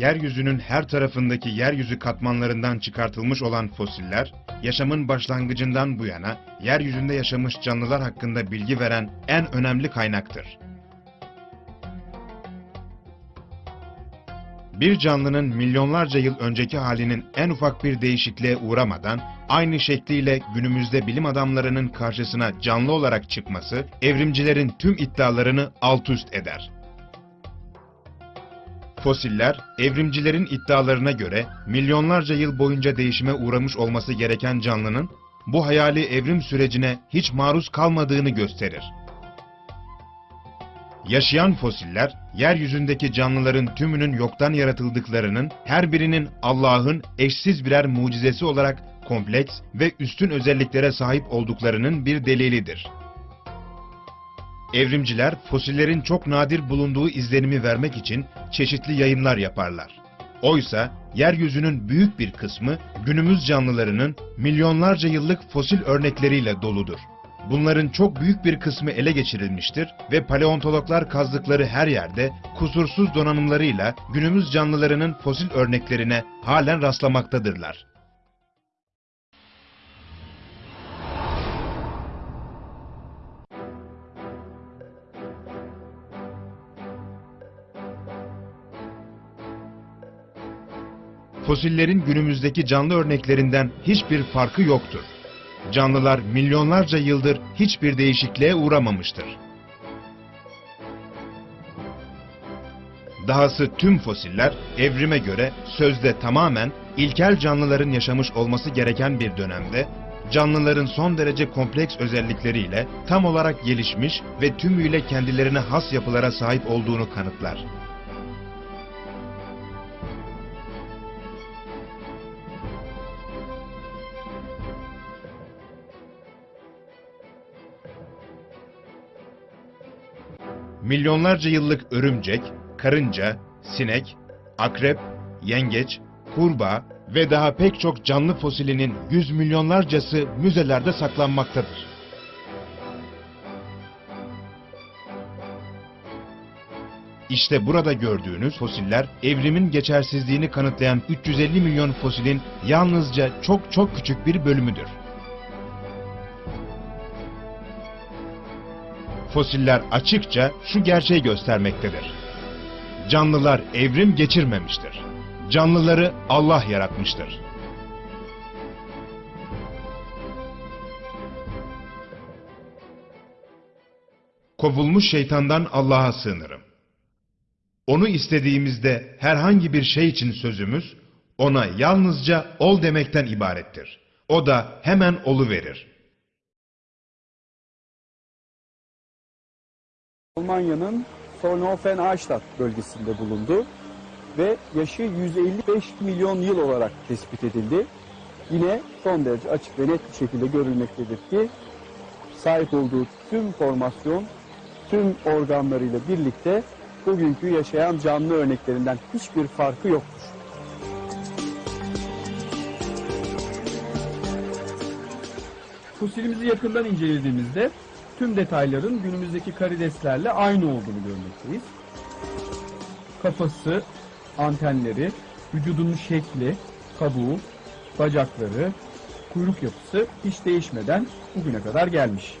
yeryüzünün her tarafındaki yeryüzü katmanlarından çıkartılmış olan fosiller, yaşamın başlangıcından bu yana yeryüzünde yaşamış canlılar hakkında bilgi veren en önemli kaynaktır. Bir canlının milyonlarca yıl önceki halinin en ufak bir değişikliğe uğramadan aynı şekliyle günümüzde bilim adamlarının karşısına canlı olarak çıkması evrimcilerin tüm iddialarını alt üst eder. Fosiller, evrimcilerin iddialarına göre milyonlarca yıl boyunca değişime uğramış olması gereken canlının bu hayali evrim sürecine hiç maruz kalmadığını gösterir. Yaşayan fosiller, yeryüzündeki canlıların tümünün yoktan yaratıldıklarının, her birinin Allah'ın eşsiz birer mucizesi olarak kompleks ve üstün özelliklere sahip olduklarının bir delilidir. Evrimciler, fosillerin çok nadir bulunduğu izlenimi vermek için çeşitli yayınlar yaparlar. Oysa, yeryüzünün büyük bir kısmı günümüz canlılarının milyonlarca yıllık fosil örnekleriyle doludur. Bunların çok büyük bir kısmı ele geçirilmiştir ve paleontologlar kazdıkları her yerde kusursuz donanımlarıyla günümüz canlılarının fosil örneklerine halen rastlamaktadırlar. Fosillerin günümüzdeki canlı örneklerinden hiçbir farkı yoktur. Canlılar milyonlarca yıldır hiçbir değişikliğe uğramamıştır. Dahası tüm fosiller evrime göre sözde tamamen ilkel canlıların yaşamış olması gereken bir dönemde canlıların son derece kompleks özellikleriyle tam olarak gelişmiş ve tümüyle kendilerine has yapılara sahip olduğunu kanıtlar. Milyonlarca yıllık örümcek, karınca, sinek, akrep, yengeç, kurbağa ve daha pek çok canlı fosilinin yüz milyonlarcası müzelerde saklanmaktadır. İşte burada gördüğünüz fosiller evrimin geçersizliğini kanıtlayan 350 milyon fosilin yalnızca çok çok küçük bir bölümüdür. Fosiller açıkça şu gerçeği göstermektedir. Canlılar evrim geçirmemiştir. Canlıları Allah yaratmıştır. Kovulmuş şeytandan Allah'a sığınırım. Onu istediğimizde herhangi bir şey için sözümüz, ona yalnızca ol demekten ibarettir. O da hemen olu verir. Almanya'nın Solnhofen-Arstadt bölgesinde bulundu ve yaşı 155 milyon yıl olarak tespit edildi. Yine son derece açık ve net bir şekilde görülmektedir ki sahip olduğu tüm formasyon, tüm organlarıyla birlikte bugünkü yaşayan canlı örneklerinden hiçbir farkı yoktur. Fosilimizi yakından incelediğimizde tüm detayların günümüzdeki karideslerle aynı olduğunu görmekteyiz. Kafası, antenleri, vücudunun şekli, kabuğu, bacakları, kuyruk yapısı hiç değişmeden bugüne kadar gelmiş.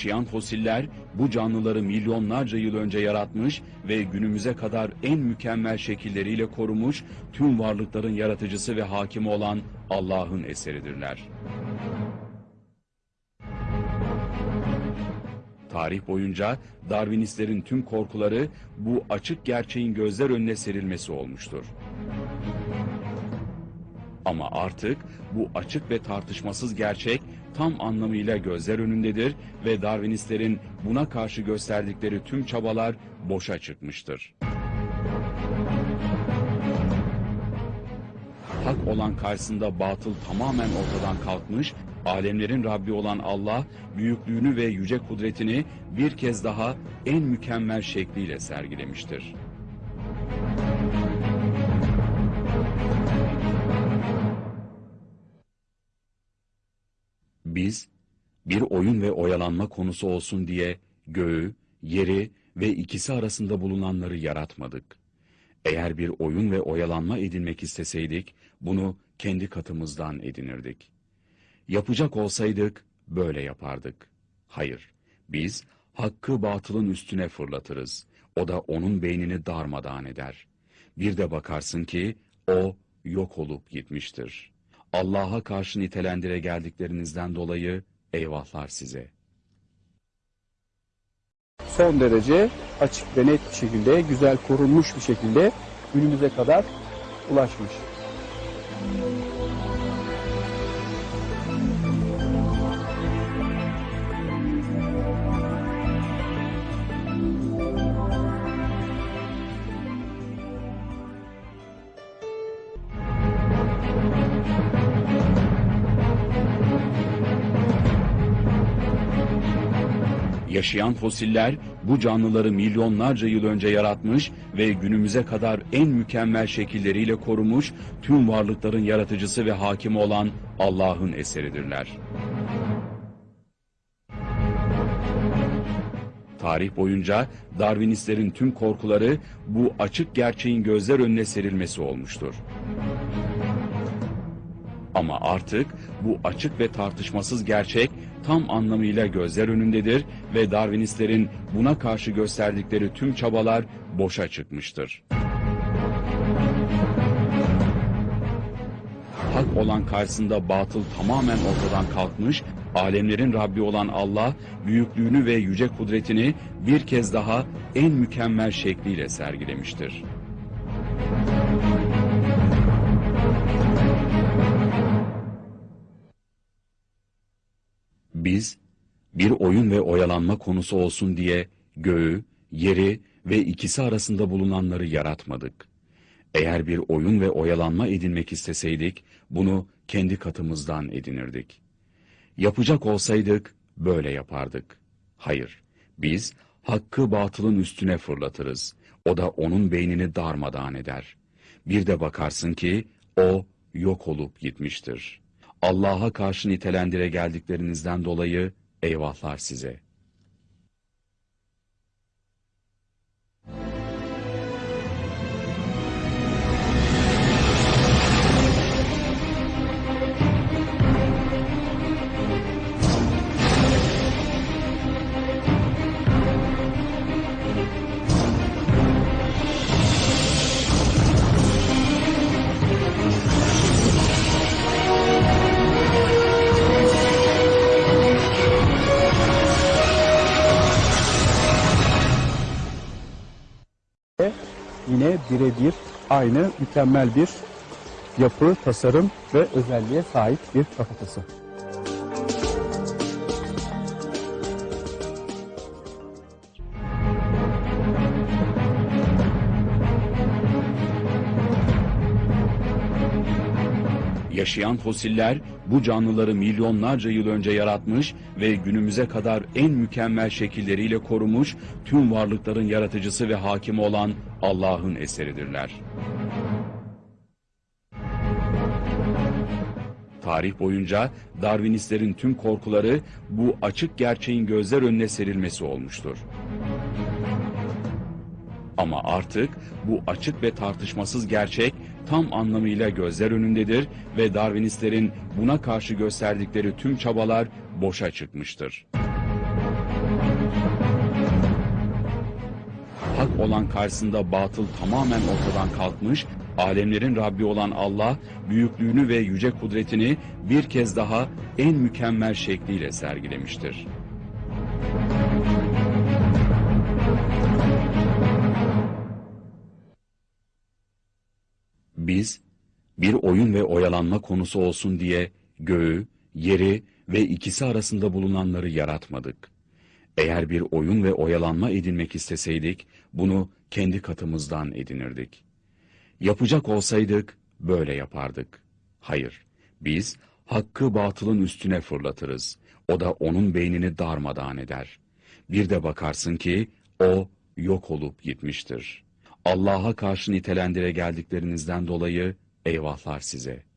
Yaşayan fosiller bu canlıları milyonlarca yıl önce yaratmış ve günümüze kadar en mükemmel şekilleriyle korumuş tüm varlıkların yaratıcısı ve hakimi olan Allah'ın eseridirler. Tarih boyunca Darwinistlerin tüm korkuları bu açık gerçeğin gözler önüne serilmesi olmuştur. Ama artık bu açık ve tartışmasız gerçek tam anlamıyla gözler önündedir ve Darwinistlerin buna karşı gösterdikleri tüm çabalar boşa çıkmıştır. Hak olan karşısında batıl tamamen ortadan kalkmış Alemlerin Rabbi olan Allah, büyüklüğünü ve yüce kudretini bir kez daha en mükemmel şekliyle sergilemiştir. Biz, bir oyun ve oyalanma konusu olsun diye göğü, yeri ve ikisi arasında bulunanları yaratmadık. Eğer bir oyun ve oyalanma edinmek isteseydik, bunu kendi katımızdan edinirdik. Yapacak olsaydık, böyle yapardık. Hayır, biz hakkı batılın üstüne fırlatırız. O da onun beynini darmadağın eder. Bir de bakarsın ki, o yok olup gitmiştir. Allah'a karşı nitelendire geldiklerinizden dolayı eyvahlar size. Son derece açık ve net bir şekilde, güzel korunmuş bir şekilde günümüze kadar ulaşmış. Yaşayan fosiller bu canlıları milyonlarca yıl önce yaratmış ve günümüze kadar en mükemmel şekilleriyle korumuş tüm varlıkların yaratıcısı ve hakimi olan Allah'ın eseridirler. Tarih boyunca Darwinistlerin tüm korkuları bu açık gerçeğin gözler önüne serilmesi olmuştur. Ama artık bu açık ve tartışmasız gerçek tam anlamıyla gözler önündedir ve Darwinistlerin buna karşı gösterdikleri tüm çabalar boşa çıkmıştır. Hak olan karşısında batıl tamamen ortadan kalkmış, alemlerin Rabbi olan Allah, büyüklüğünü ve yüce kudretini bir kez daha en mükemmel şekliyle sergilemiştir. Biz, bir oyun ve oyalanma konusu olsun diye göğü, yeri ve ikisi arasında bulunanları yaratmadık. Eğer bir oyun ve oyalanma edinmek isteseydik, bunu kendi katımızdan edinirdik. Yapacak olsaydık, böyle yapardık. Hayır, biz hakkı batılın üstüne fırlatırız. O da onun beynini darmadağın eder. Bir de bakarsın ki, o yok olup gitmiştir. Allah'a karşı nitelendire geldiklerinizden dolayı eyvahlar size. Yine birebir aynı mükemmel bir yapı, tasarım ve özelliğe sahip bir kafatası. Yaşayan fosiller bu canlıları milyonlarca yıl önce yaratmış ve günümüze kadar en mükemmel şekilleriyle korumuş tüm varlıkların yaratıcısı ve hakimi olan Allah'ın eseridirler. Tarih boyunca Darwinistlerin tüm korkuları bu açık gerçeğin gözler önüne serilmesi olmuştur. Ama artık bu açık ve tartışmasız gerçek tam anlamıyla gözler önündedir ve Darwinistlerin buna karşı gösterdikleri tüm çabalar boşa çıkmıştır. Hak olan karşısında batıl tamamen ortadan kalkmış, alemlerin Rabbi olan Allah, büyüklüğünü ve yüce kudretini bir kez daha en mükemmel şekliyle sergilemiştir. Biz, bir oyun ve oyalanma konusu olsun diye göğü, yeri ve ikisi arasında bulunanları yaratmadık. Eğer bir oyun ve oyalanma edinmek isteseydik, bunu kendi katımızdan edinirdik. Yapacak olsaydık, böyle yapardık. Hayır, biz Hakkı batılın üstüne fırlatırız. O da onun beynini darmadağın eder. Bir de bakarsın ki o yok olup gitmiştir. Allah'a karşı nitelendire geldiklerinizden dolayı eyvahlar size.